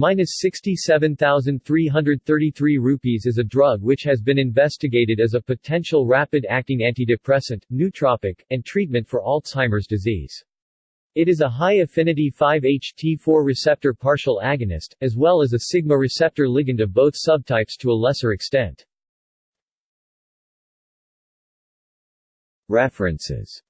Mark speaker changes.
Speaker 1: minus 67,333 rupees is a drug which has been investigated as a potential rapid-acting antidepressant, nootropic, and treatment for Alzheimer's disease. It is a high-affinity 5-HT4 receptor partial agonist, as well as a sigma receptor ligand of both subtypes to a lesser extent. References